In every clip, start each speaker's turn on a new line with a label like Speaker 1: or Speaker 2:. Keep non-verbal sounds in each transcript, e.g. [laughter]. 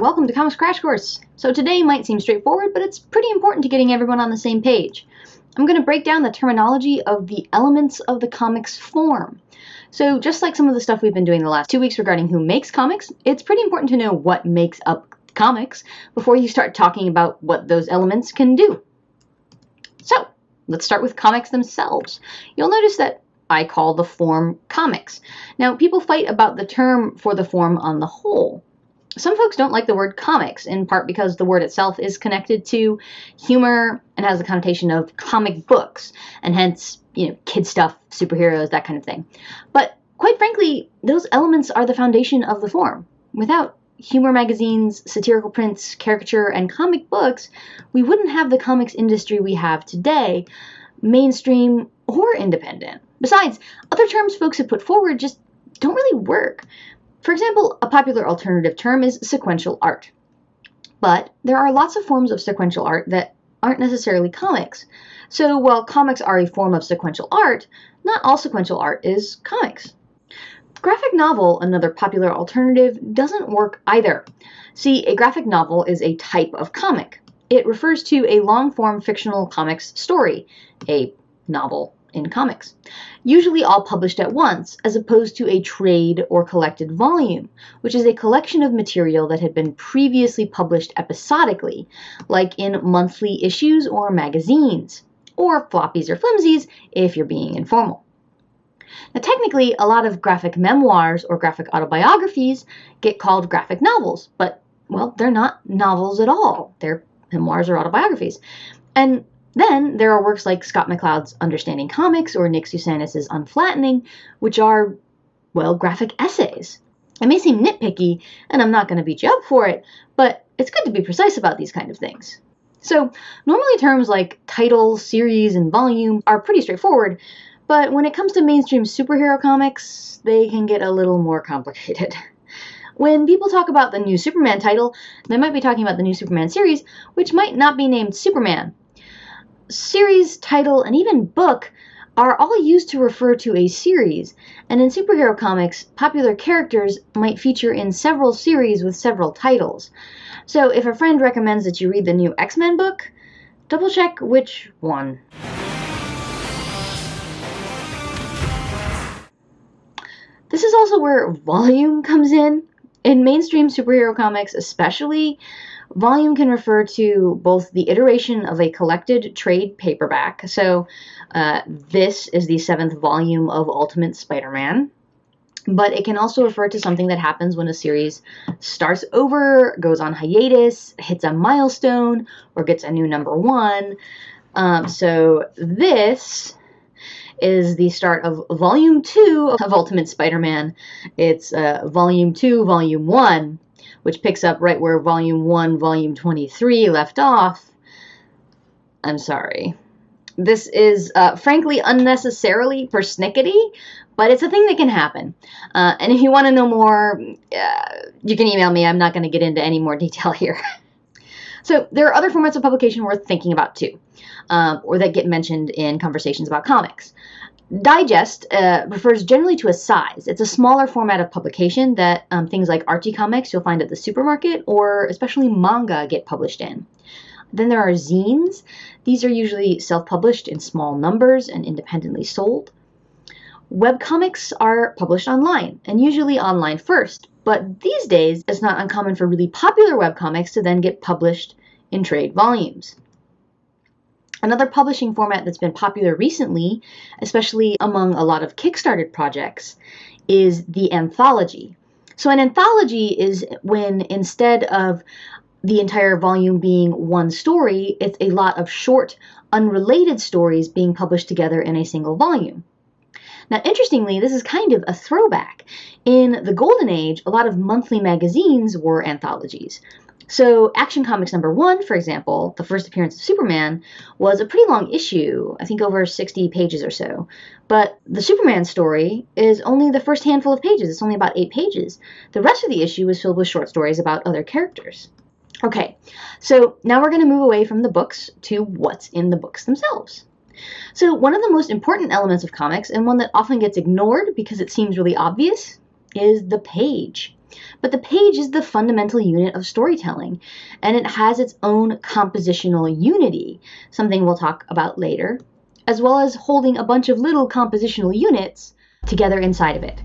Speaker 1: welcome to Comics Crash Course. So today might seem straightforward, but it's pretty important to getting everyone on the same page. I'm going to break down the terminology of the elements of the comics form. So just like some of the stuff we've been doing the last two weeks regarding who makes comics, it's pretty important to know what makes up comics before you start talking about what those elements can do. So let's start with comics themselves. You'll notice that I call the form comics. Now, people fight about the term for the form on the whole. Some folks don't like the word comics, in part because the word itself is connected to humor and has the connotation of comic books, and hence, you know, kid stuff, superheroes, that kind of thing. But quite frankly, those elements are the foundation of the form. Without humor magazines, satirical prints, caricature, and comic books, we wouldn't have the comics industry we have today, mainstream or independent. Besides, other terms folks have put forward just don't really work. For example, a popular alternative term is sequential art. But there are lots of forms of sequential art that aren't necessarily comics. So while comics are a form of sequential art, not all sequential art is comics. Graphic novel, another popular alternative, doesn't work either. See, a graphic novel is a type of comic. It refers to a long form fictional comics story, a novel in comics, usually all published at once, as opposed to a trade or collected volume, which is a collection of material that had been previously published episodically, like in monthly issues or magazines, or floppies or flimsies if you're being informal. Now, technically, a lot of graphic memoirs or graphic autobiographies get called graphic novels, but, well, they're not novels at all. They're memoirs or autobiographies. And then there are works like Scott McCloud's Understanding Comics or Nick Sousanis' Unflattening, which are, well, graphic essays. It may seem nitpicky, and I'm not going to beat you up for it, but it's good to be precise about these kind of things. So, normally terms like title, series, and volume are pretty straightforward, but when it comes to mainstream superhero comics, they can get a little more complicated. [laughs] When people talk about the new Superman title, they might be talking about the new Superman series, which might not be named Superman. Series, title, and even book are all used to refer to a series, and in superhero comics, popular characters might feature in several series with several titles. So if a friend recommends that you read the new X Men book, double check which one. This is also where volume comes in. In mainstream superhero comics, especially, volume can refer to both the iteration of a collected trade paperback. So, uh, this is the seventh volume of Ultimate Spider Man. But it can also refer to something that happens when a series starts over, goes on hiatus, hits a milestone, or gets a new number one. Um, so, this is the start of Volume 2 of Ultimate Spider Man. It's uh, Volume 2, Volume 1, which picks up right where Volume 1, Volume 23 left off. I'm sorry. This is uh, frankly unnecessarily persnickety, but it's a thing that can happen. Uh, and if you want to know more, uh, you can email me. I'm not going to get into any more detail [laughs] here. so there are other formats of publication worth thinking about too um, or that get mentioned in conversations about comics. Digest uh, refers generally to a size. It's a smaller format of publication that um, things like Archie comics you'll find at the supermarket or especially manga get published in. Then there are zines. These are usually self published in small numbers and independently sold. Webcomics are published online and usually online first, but these days it's not uncommon for really popular webcomics to then get published in trade volumes. Another publishing format that's been popular recently, especially among a lot of Kickstarted projects, is the anthology. So, an anthology is when instead of the entire volume being one story, it's a lot of short, unrelated stories being published together in a single volume. Now, interestingly, this is kind of a throwback. In the Golden Age, a lot of monthly magazines were anthologies. So, Action Comics number one, for example, the first appearance of Superman, was a pretty long issue, I think over 60 pages or so. But the Superman story is only the first handful of pages, it's only about eight pages. The rest of the issue is filled with short stories about other characters. Okay, so now we're going to move away from the books to what's in the books themselves. So, one of the most important elements of comics, and one that often gets ignored because it seems really obvious, is the page. But the page is the fundamental unit of storytelling, and it has its own compositional unity, something we'll talk about later, as well as holding a bunch of little compositional units together inside of it.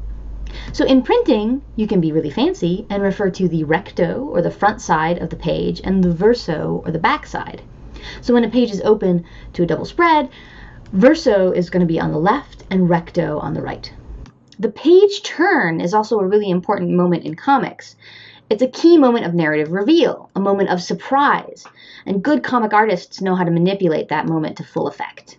Speaker 1: So in printing, you can be really fancy and refer to the recto, or the front side of the page, and the verso, or the back side. So when a page is open to a double spread, verso is going to be on the left and recto on the right. The page turn is also a really important moment in comics. It's a key moment of narrative reveal, a moment of surprise, and good comic artists know how to manipulate that moment to full effect.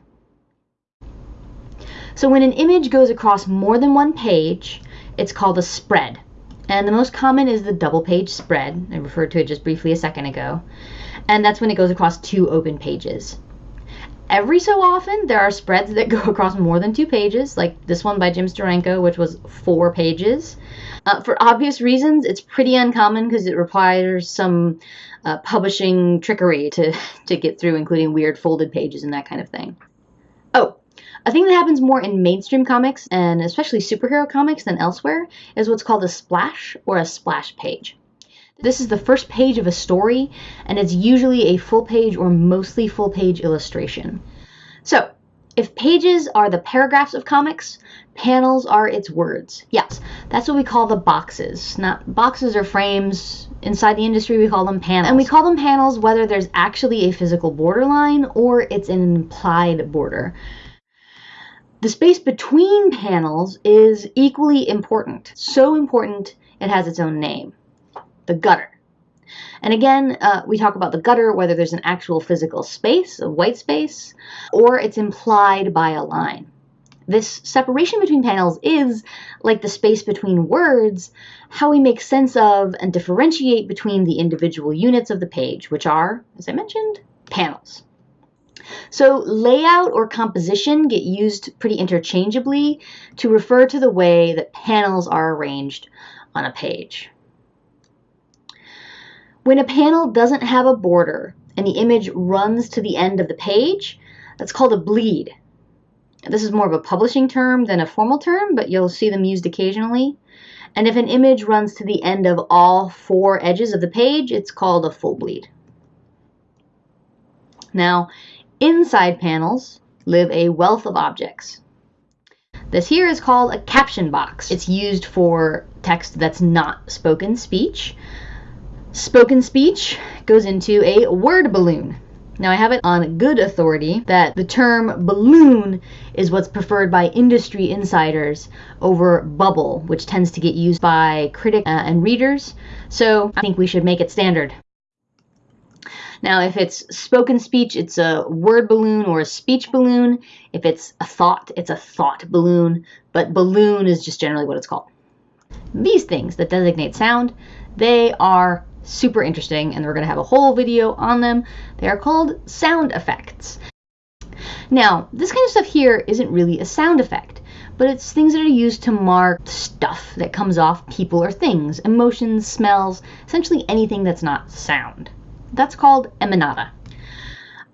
Speaker 1: So when an image goes across more than one page, it's called a spread. And the most common is the double page spread. I referred to it just briefly a second ago. And that's when it goes across two open pages. Every so often, there are spreads that [laughs] go across more than two pages, like this one by Jim Steranko, which was four pages. Uh, for obvious reasons, it's pretty uncommon because it requires some uh, publishing trickery to, [laughs] to get through, including weird folded pages and that kind of thing. Oh, a thing that happens more in mainstream comics, and especially superhero comics than elsewhere, is what's called a splash or a splash page. This is the first page of a story, and it's usually a full page or mostly full page illustration. So, if pages are the paragraphs of comics, panels are its words. Yes, that's what we call the boxes. Not boxes or frames. Inside the industry, we call them panels. And we call them panels whether there's actually a physical borderline or it's an implied border. The space between panels is equally important. So important, it has its own name the gutter. And again, uh, we talk about the gutter, whether there's an actual physical space, a white space, or it's implied by a line. This separation between panels is, like the space between words, how we make sense of and differentiate between the individual units of the page, which are, as I mentioned, panels. So layout or composition get used pretty interchangeably to refer to the way that panels are arranged on a page. When a panel doesn't have a border and the image runs to the end of the page, that's called a bleed. This is more of a publishing term than a formal term, but you'll see them used occasionally. And if an image runs to the end of all four edges of the page, it's called a full bleed. Now, inside panels live a wealth of objects. This here is called a caption box. It's used for text that's not spoken speech, Spoken speech goes into a word balloon. Now, I have it on good authority that the term balloon is what's preferred by industry insiders over bubble, which tends to get used by critics uh, and readers. So I think we should make it standard. Now, if it's spoken speech, it's a word balloon or a speech balloon. If it's a thought, it's a thought balloon. But balloon is just generally what it's called. These things that designate sound, they are super interesting and we're going to have a whole video on them. They are called sound effects. Now, this kind of stuff here isn't really a sound effect, but it's things that are used to mark stuff that comes off people or things, emotions, smells, essentially anything that's not sound. That's called emanata.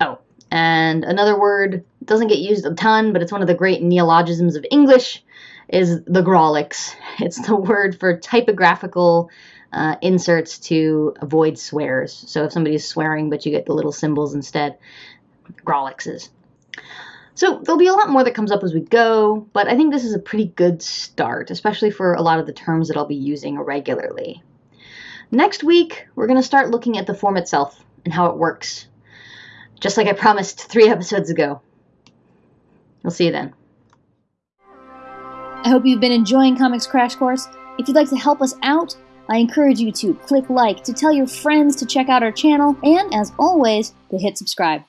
Speaker 1: Oh, and another word doesn't get used a ton, but it's one of the great neologisms of English, is the grawlix. [laughs] It's the word for typographical uh, inserts to avoid swears. So if somebody's swearing, but you get the little symbols instead, grawlixes. So there'll be a lot more that comes up as we go, but I think this is a pretty good start, especially for a lot of the terms that I'll be using regularly. Next week, we're going to start looking at the form itself and how it works, just like I promised three [laughs] episodes ago. We'll see you then.
Speaker 2: I hope you've been enjoying Comics Crash Course. If you'd like to help us out, I encourage you to click like, to tell your friends to check out our channel, and as always, to hit subscribe.